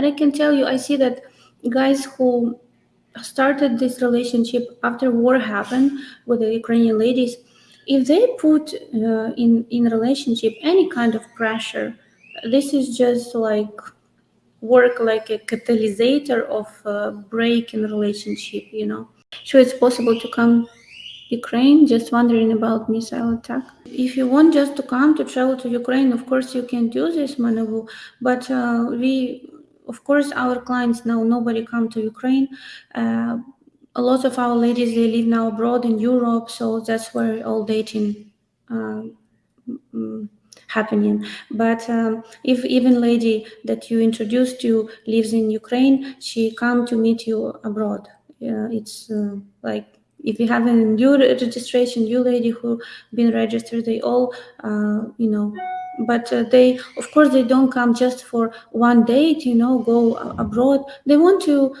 And I can tell you, I see that guys who started this relationship after war happened with the Ukrainian ladies, if they put uh, in in relationship any kind of pressure, this is just like work like a catalyst of a break in relationship. You know, so it's possible to come Ukraine, just wondering about missile attack. If you want just to come to travel to Ukraine, of course you can do this, Manavu, but uh, we, of course, our clients now, nobody come to Ukraine. Uh, a lot of our ladies, they live now abroad in Europe, so that's where all dating uh, happening. But um, if even lady that you introduced to lives in Ukraine, she come to meet you abroad. it's uh, like if you have a new registration, new lady who been registered, they all, uh, you know, but uh, they, of course, they don't come just for one date, you know, go abroad. They want to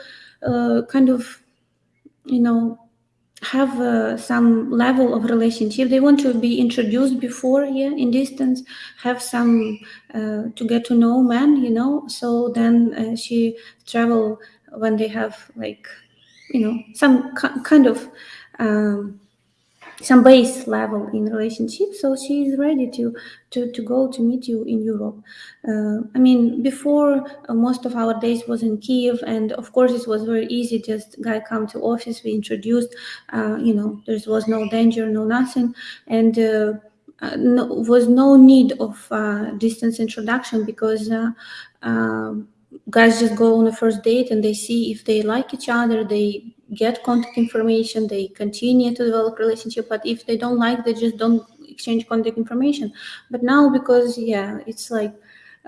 uh, kind of, you know, have uh, some level of relationship. They want to be introduced before, yeah, in distance, have some uh, to get to know man, you know. So then uh, she travel when they have like you know some kind of um, some base level in relationship. So she is ready to to to go to meet you in europe. Uh, i mean before uh, most of our days was in kiev and of course it was very easy. Just guy come to office we introduced uh, you know there was no danger no nothing. And uh, uh, no, was no need of uh, distance introduction because um, guys just go on a first date and they see if they like each other they get contact information they continue to develop relationship but if they don't like they just don't exchange contact information. But now because yeah it's like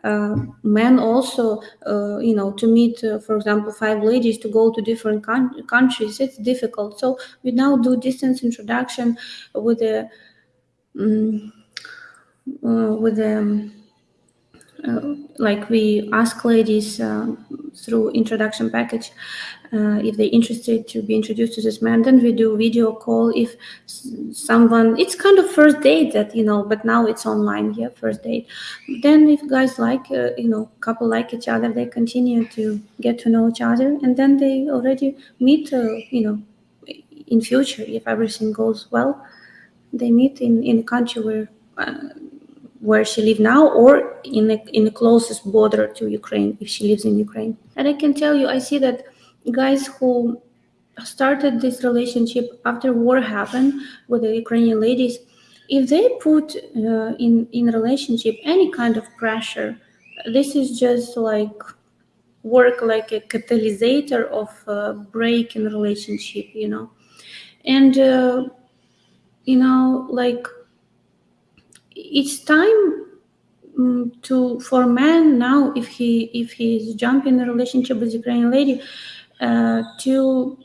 uh, men also uh, you know to meet uh, for example five ladies to go to different countries it's difficult. So we now do distance introduction with a um, with a uh, like we ask ladies uh, through introduction package uh, if they're interested to be introduced to this man then we do video call if someone it's kind of first date that you know but now it's online yeah first date. Then if guys like uh, you know couple like each other they continue to get to know each other and then they already meet uh, you know in future if everything goes well. They meet in in a country where where she lives now or in the, in the closest border to Ukraine if she lives in Ukraine. And I can tell you, I see that guys who started this relationship after war happened with the Ukrainian ladies, if they put uh, in in relationship any kind of pressure, this is just like work like a catalyst of a break in relationship, you know, and uh, you know like it's time um, to for man now if he if he's jumping in a relationship with Ukrainian lady uh, to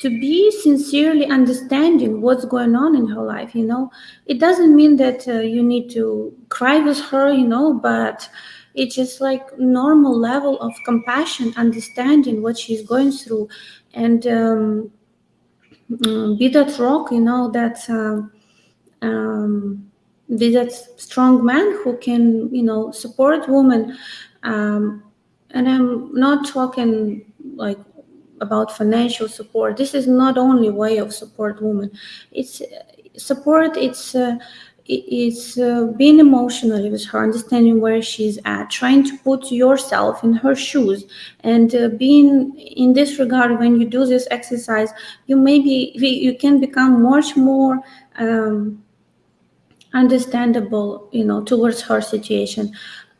to be sincerely understanding what's going on in her life you know? It doesn't mean that uh, you need to cry with her you know but it's just like normal level of compassion understanding what she's going through. And um, mm, be that rock you know that um, um be that strong man who can you know support women. Um, and i'm not talking like about financial support. This is not only way of support women. It's support it's uh, it's uh, being emotionally with her understanding where she's at trying to put yourself in her shoes. And uh, being in this regard when you do this exercise you maybe you can become much more um, understandable you know towards her situation.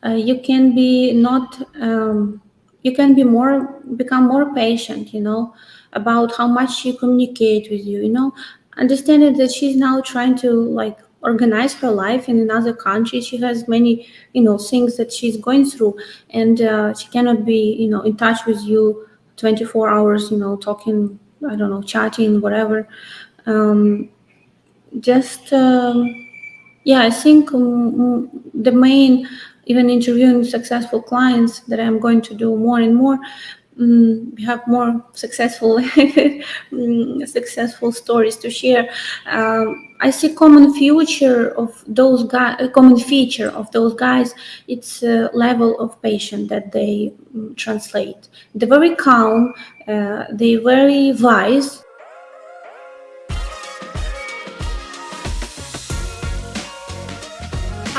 Uh, you can be not um, you can be more become more patient you know about how much she communicate with you you know. Understanding that she's now trying to like organize her life in another country. She has many you know things that she's going through. And uh, she cannot be you know in touch with you 24 hours you know talking i don't know chatting whatever. Um, just um, yeah, I think um, the main, even interviewing successful clients that I'm going to do more and more, um, have more successful mm, successful stories to share. Um, I see common future of those guys, a common feature of those guys. It's a level of patience that they um, translate. They're very calm. Uh, they're very wise.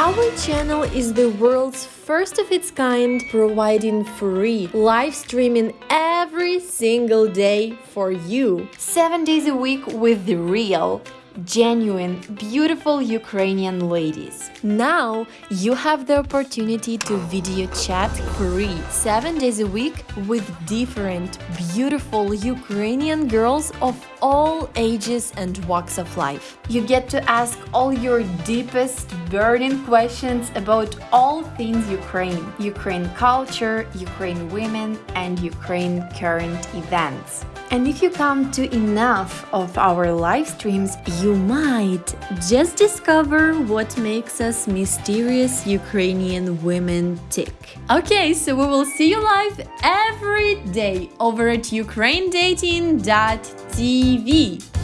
Our channel is the world's first of its kind, providing free live streaming every single day for you. Seven days a week with the real, genuine, beautiful Ukrainian ladies. Now you have the opportunity to video chat free 7 days a week with different, beautiful Ukrainian girls of all ages and walks of life. You get to ask all your deepest, burning questions about all things Ukraine, Ukraine culture, Ukraine women, and Ukraine current events. And if you come to enough of our live streams, you might just discover what makes us mysterious Ukrainian women tick. Okay, so we will see you live every day over at ukrainedating.tv.